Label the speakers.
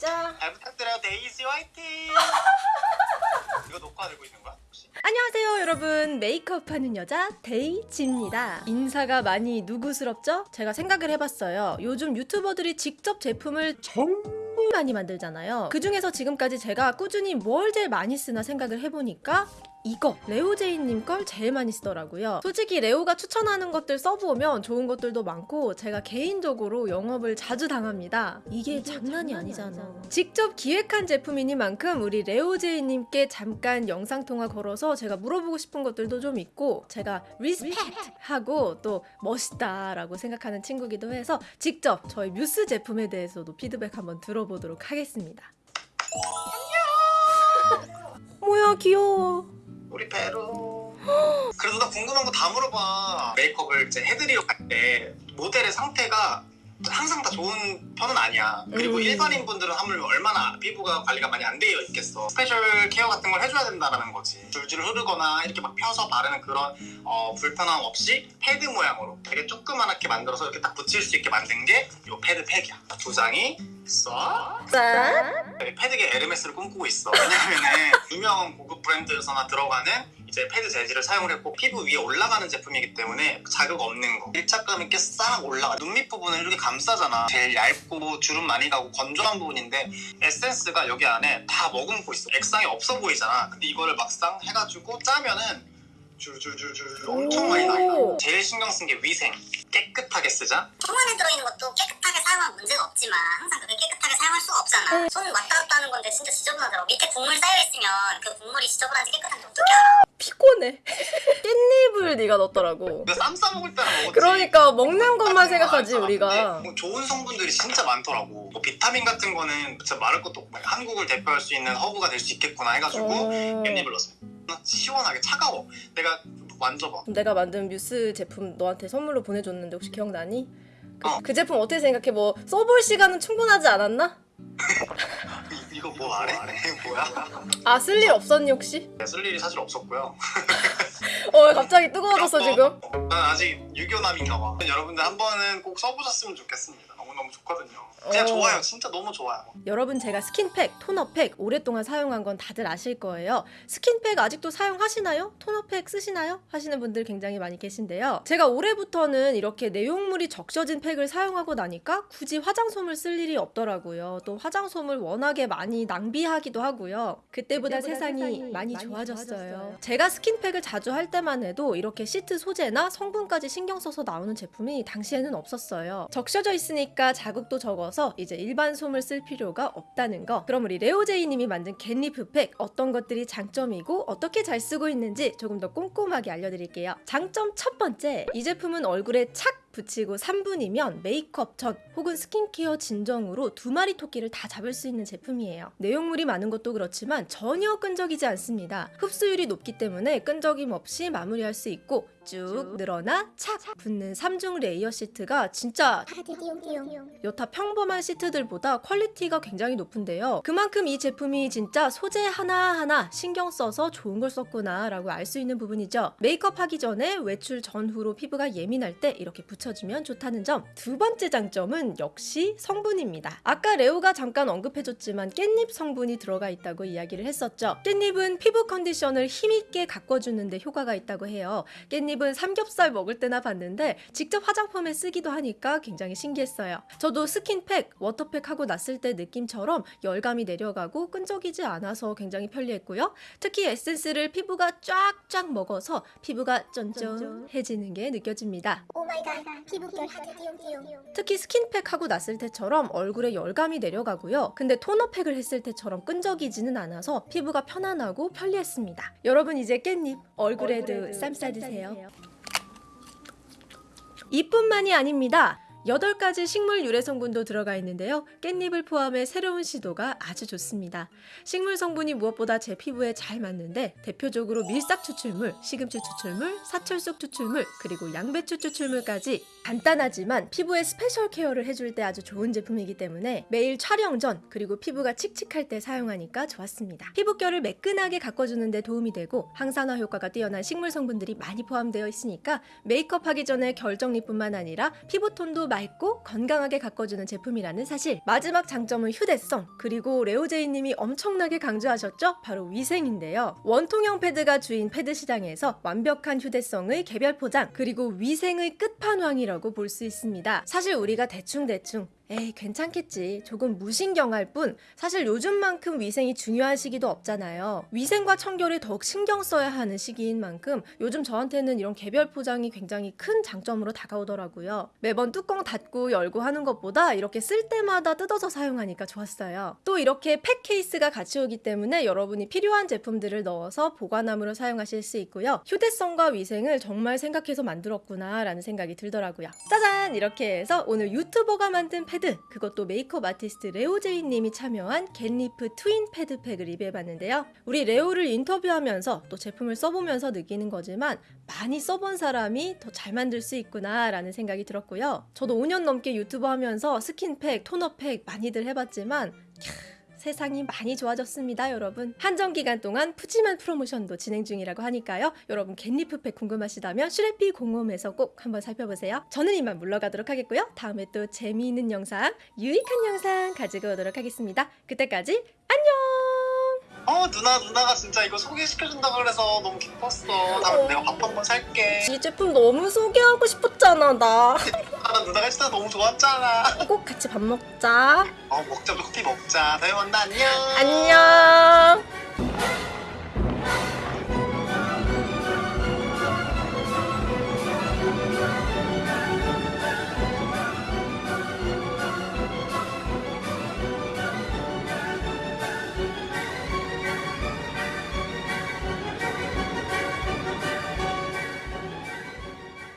Speaker 1: 자
Speaker 2: 잘 부탁드려요. 데이지 화이팅! 이거 녹화되고 있는 거야 혹시?
Speaker 1: 안녕하세요 여러분. 메이크업하는 여자 데이지입니다. 인사가 많이 누구스럽죠? 제가 생각을 해봤어요. 요즘 유튜버들이 직접 제품을 정말 많이 만들잖아요. 그 중에서 지금까지 제가 꾸준히 뭘 제일 많이 쓰나 생각을 해보니까 이거 레오제이님 걸 제일 많이 쓰더라고요. 솔직히 레오가 추천하는 것들 써보면 좋은 것들도 많고 제가 개인적으로 영업을 자주 당합니다. 이게 장난이 아니잖아. 직접 기획한 제품이니만큼 우리 레오제이님께 잠깐 영상통화 걸어서 제가 물어보고 싶은 것들도 좀 있고 제가 respect 하고 또 멋있다 라고 생각하는 친구기도 해서 직접 저희 뮤스 제품에 대해서도 피드백 한번 들어보도록 하겠습니다. 뭐야 귀여워
Speaker 2: 우리 배로. 그래도 나 궁금한 거 다 물어봐. 메이크업을 이제 해드리러 갈 때 모델의 상태가 항상 다 좋은 편은 아니야. 그리고
Speaker 1: 음.
Speaker 2: 일반인 분들은 하물며 얼마나 피부가 관리가 많이 안 되어 있겠어. special care 같은 걸 해줘야 된다는 거지. 줄줄 흐르거나 이렇게 막 펴서 바르는 그런 어, 불편함 없이 패드 모양으로 되게 조그만하게 만들어서 이렇게 딱 붙일 수 있게 만든 게 이 패드 팩이야. 두 장이
Speaker 1: 써짠
Speaker 2: 네, 패드계 에르메스를 꿈꾸고 있어. 왜냐면은 유명 고급 브랜드에서나 들어가는 이제 패드 재질을 사용을 했고 피부 위에 올라가는 제품이기 때문에 자극 없는 거. 밀착감 있게 싹 올라가. 눈밑 부분을 이렇게 감싸잖아. 제일 얇고 주름 많이 가고 건조한 부분인데 에센스가 여기 안에 다 머금고 있어. 액상이 없어 보이잖아. 근데 이거를 막상 해가지고 짜면은 줄줄줄줄 엄청 많이 나요.
Speaker 1: 오.
Speaker 2: 제일 신경 쓴 게 위생. 깨끗하게 쓰자.
Speaker 3: 손 안에 들어있는 것도 깨끗하게 사용하면 문제가 없지만 항상 그렇게 깨끗하게 사용할 수가 없잖아.
Speaker 1: 네.
Speaker 3: 손 왔다 갔다 하는 건데 진짜 지저분하더라고. 밑에 국물 쌓여있으면 그 국물이 지저분한지 깨끗한지 어떻게 알아?
Speaker 1: 피곤해 깻잎을 네가 넣었더라고
Speaker 2: 쌈 싸먹을 때는 먹었지.
Speaker 1: 그러니까 먹는 것만 생각하지
Speaker 2: 거
Speaker 1: 우리가
Speaker 2: 뭐 좋은 성분들이 진짜 많더라고. 뭐 비타민 같은 거는 진짜 말할 것도 없고 한국을 대표할 수 있는 허브가 될 수 있겠구나 해가지고
Speaker 1: 어...
Speaker 2: 깻잎을 넣었습니다. 시원하게 차가워. 내가 만져봐.
Speaker 1: 내가 만든 뮤스 제품 너한테 선물로 보내줬는데 혹시 기억나니? 그,
Speaker 2: 어.
Speaker 1: 그 제품 어떻게 생각해? 뭐 써볼 시간은 충분하지 않았나?
Speaker 2: 이, 이거 뭐 아래? 뭐야?
Speaker 1: 아 쓸 일 없었니 혹시?
Speaker 2: 쓸 일이 사실 없었고요.
Speaker 1: 어 갑자기 뜨거워졌어 지금
Speaker 2: 어, 난 아직 유교남인가 봐. 여러분들 한 번은 꼭 써보셨으면 좋겠습니다. 너무너무 좋거든요. 그냥
Speaker 1: 어.
Speaker 2: 좋아요. 진짜 너무 좋아요.
Speaker 1: 여러분 제가 스킨팩, 토너팩 오랫동안 사용한 건 다들 아실 거예요. 스킨팩 아직도 사용하시나요? 토너팩 쓰시나요? 하시는 분들 굉장히 많이 계신데요. 제가 올해부터는 이렇게 내용물이 적셔진 팩을 사용하고 나니까 굳이 화장솜을 쓸 일이 없더라고요. 또 화장솜을 워낙에 많이 낭비하기도 하고요. 그때보다, 세상이, 많이, 좋아졌어요. 제가 스킨팩을 자주 할 때만 해도 이렇게 시트 소재나 성분까지 신경 써서 나오는 제품이 당시에는 없었어요. 적셔져 있으니까 자극도 적어서 이제 일반 솜을 쓸 필요가 없다는 거. 그럼 우리 레오제이님이 만든 겟리프 팩 어떤 것들이 장점이고 어떻게 잘 쓰고 있는지 조금 더 꼼꼼하게 알려드릴게요. 장점 첫 번째, 이 제품은 얼굴에 착 붙이고 3분이면 메이크업 전 혹은 스킨케어 진정으로 두 마리 토끼를 다 잡을 수 있는 제품이에요. 내용물이 많은 것도 그렇지만 전혀 끈적이지 않습니다. 흡수율이 높기 때문에 끈적임 없이 마무리할 수 있고 쭉 늘어나 착 붙는 3중 layer 시트가 진짜 여타 평범한 시트들보다 quality가 굉장히 높은데요. 그만큼 이 제품이 진짜 소재 하나하나 신경 써서 좋은 걸 썼구나 라고 알 수 있는 부분이죠. 메이크업 하기 전에 외출 전후로 피부가 예민할 때 이렇게 붙여주면 좋다는 점. 두 번째 장점은 역시 성분입니다. 아까 레오가 잠깐 언급해줬지만 깻잎 성분이 들어가 있다고 이야기를 했었죠. 깻잎은 피부 컨디션을 힘있게 가꿔주는데 효과가 있다고 해요. 깻잎 은 삼겹살 먹을 때나 봤는데 직접 화장품에 쓰기도 하니까 굉장히 신기했어요. 저도 스킨팩, 워터팩 하고 났을 때 느낌처럼 열감이 내려가고 끈적이지 않아서 굉장히 편리했고요. 특히 에센스를 피부가 쫙쫙 먹어서 피부가 쫀쫀해지는 게 느껴집니다.
Speaker 3: oh my god 피부결 하트 띠용띠용.
Speaker 1: 특히 스킨팩 하고 났을 때처럼 얼굴에 열감이 내려가고요. 근데 토너팩을 했을 때처럼 끈적이지는 않아서 피부가 편안하고 편리했습니다. 여러분 이제 깻잎 얼굴에도 쌈 싸드세요. 이뿐만이 아닙니다. 8가지 식물 유래 성분도 들어가 있는데요. 깻잎을 포함해 새로운 시도가 아주 좋습니다. 식물 성분이 무엇보다 제 피부에 잘 맞는데 대표적으로 밀싹 추출물, 시금치 추출물, 사철쑥 추출물, 그리고 양배추 추출물까지 간단하지만 피부에 special care를 해줄 때 아주 좋은 제품이기 때문에 매일 촬영 전 그리고 피부가 칙칙할 때 사용하니까 좋았습니다. 피부결을 매끈하게 가꿔주는 데 도움이 되고 항산화 효과가 뛰어난 식물 성분들이 많이 포함되어 있으니까 메이크업 하기 전에 결정리뿐만 아니라 피부톤도 맑고 건강하게 가꿔주는 제품이라는 사실. 마지막 장점은 휴대성. 그리고 레오제이님이 엄청나게 강조하셨죠? 바로 위생인데요. 원통형 패드가 주인 패드 시장에서 완벽한 휴대성의 개별 포장 그리고 위생의 끝판왕이라고 볼 수 있습니다. 사실 우리가 대충대충 에이 괜찮겠지. 조금 무신경할 뿐 사실 요즘만큼 위생이 중요한 시기도 없잖아요. 위생과 청결에 더욱 신경 써야 하는 시기인 만큼 요즘 저한테는 이런 개별 포장이 굉장히 큰 장점으로 다가오더라고요. 매번 뚜껑 닫고 열고 하는 것보다 이렇게 쓸 때마다 뜯어서 사용하니까 좋았어요. 또 이렇게 팩 케이스가 같이 오기 때문에 여러분이 필요한 제품들을 넣어서 보관함으로 사용하실 수 있고요. 휴대성과 위생을 정말 생각해서 만들었구나 라는 생각이 들더라고요. 짜잔! 이렇게 해서 오늘 유튜버가 만든 패드 그것도 메이크업 아티스트 레오제이 님이 참여한 겟리프 트윈 패드팩을 리뷰해봤는데요. 우리 레오를 인터뷰하면서 또 제품을 써보면서 느끼는 거지만 많이 써본 사람이 더 잘 만들 수 있구나 라는 생각이 들었고요. 저도 5년 넘게 유튜버 하면서 스킨팩, 토너팩 많이들 해봤지만 캬, 세상이 많이 좋아졌습니다, 여러분. 한정 기간 동안 푸짐한 프로모션도 진행 중이라고 하니까요. 여러분 겟리프팩 궁금하시다면 슈레피 공홈에서 꼭 한번 살펴보세요. 저는 이만 물러가도록 하겠고요. 다음에 또 재미있는 영상, 유익한 영상 가지고 오도록 하겠습니다. 그때까지
Speaker 2: 어 누나 누나가 진짜 이거 소개시켜준다 그래서 너무 기뻤어. 다음에 내가 밥 한 번 살게.
Speaker 1: 이 제품 너무 소개하고 싶었잖아, 나.
Speaker 2: 아, 누나가 진짜 너무 좋았잖아.
Speaker 1: 꼭 같이 밥 먹자.
Speaker 2: 어 먹자 커피 먹자. 다음에 만나 안녕.
Speaker 1: 안녕.